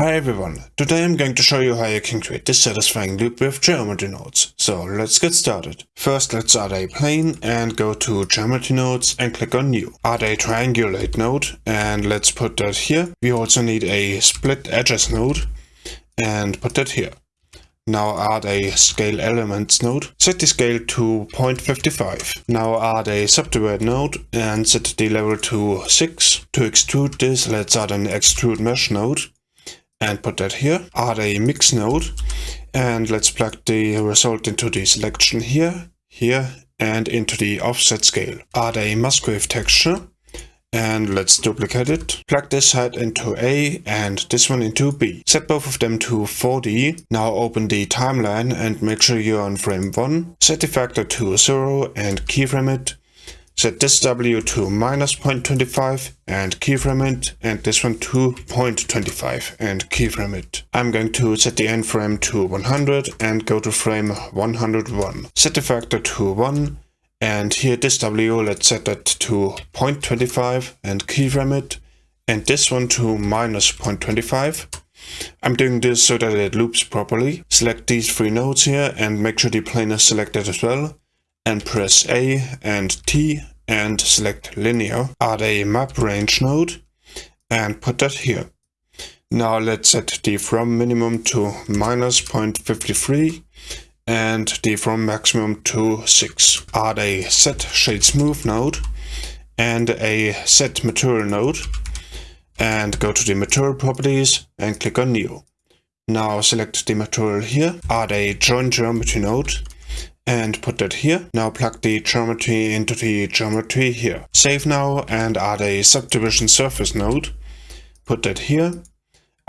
Hi everyone, today I'm going to show you how you can create this satisfying loop with geometry nodes. So let's get started. First let's add a plane and go to geometry nodes and click on new. Add a triangulate node and let's put that here. We also need a split edges node and put that here. Now add a scale elements node. Set the scale to 0.55. Now add a subdivide node and set the level to 6. To extrude this, let's add an extrude mesh node and put that here. Add a mix node and let's plug the result into the selection here, here and into the offset scale. Add a Musgrave texture and let's duplicate it. Plug this side into A and this one into B. Set both of them to 4D. Now open the timeline and make sure you're on frame 1. Set the factor to 0 and keyframe it. Set this W to minus 0.25 and keyframe it, and this one to 0.25 and keyframe it. I'm going to set the end frame to 100 and go to frame 101. Set the factor to 1 and here this W, let's set that to 0.25 and keyframe it, and this one to minus 0.25. I'm doing this so that it loops properly. Select these three nodes here and make sure the plane is selected as well and press A and T and select linear. Add a map range node and put that here. Now let's set the from minimum to minus 0.53 and the from maximum to 6. Add a set shade smooth node and a set material node and go to the material properties and click on new. Now select the material here, add a join geometry node and put that here. Now plug the geometry into the geometry here. Save now and add a subdivision surface node. Put that here.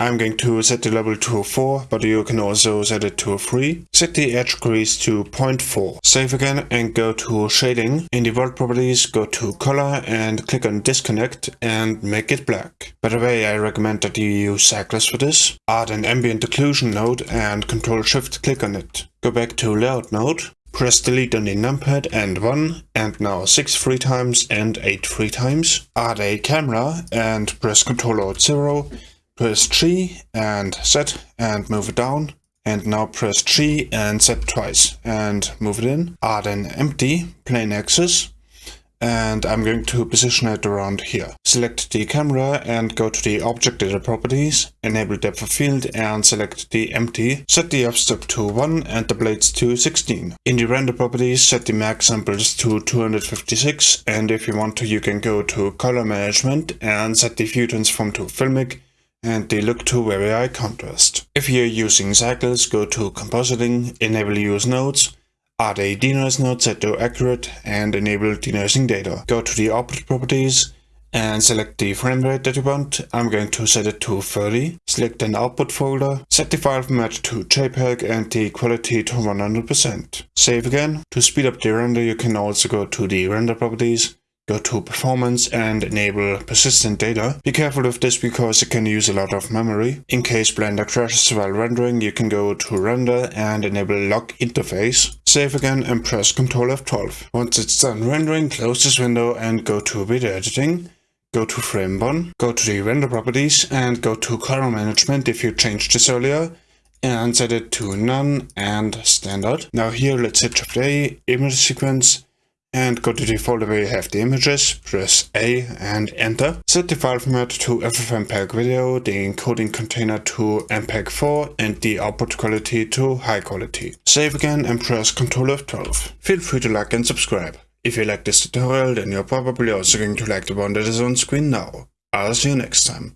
I'm going to set the level to 4, but you can also set it to 3. Set the edge crease to 0.4. Save again and go to shading. In the world properties, go to color and click on disconnect and make it black. By the way, I recommend that you use Cycles for this. Add an ambient occlusion node and Ctrl Shift click on it. Go back to layout node Press delete on the numpad and 1 and now 6 three times and 8 three times. Add a camera and press Ctrl Alt 0. Press G and set and move it down. And now press G and set twice and move it in. Add an empty plain axis and I'm going to position it around here. Select the camera and go to the object data properties, enable depth of field and select the empty. Set the f-stop to 1 and the blades to 16. In the render properties set the max samples to 256 and if you want to you can go to color management and set the view transform to filmic and the look to very high contrast. If you're using cycles, go to compositing, enable use nodes, Add a denoise node set to accurate and enable denoising data. Go to the output properties and select the frame rate that you want. I'm going to set it to 30. Select an output folder, set the file format to JPEG and the quality to 100%. Save again. To speed up the render you can also go to the render properties Go to performance and enable persistent data. Be careful with this because it can use a lot of memory. In case Blender crashes while rendering, you can go to render and enable lock interface. Save again and press Ctrl F12. Once it's done rendering, close this window and go to video editing. Go to frame 1, go to the render properties and go to color management if you changed this earlier and set it to none and standard. Now here let's hit Shift A, image sequence, and go to the folder where you have the images, press A and enter. Set the file format to FFmpeg video, the encoding container to MPEG-4 and the output quality to high quality. Save again and press Ctrl F12. Feel free to like and subscribe. If you like this tutorial then you're probably also going to like the one that is on screen now. I'll see you next time.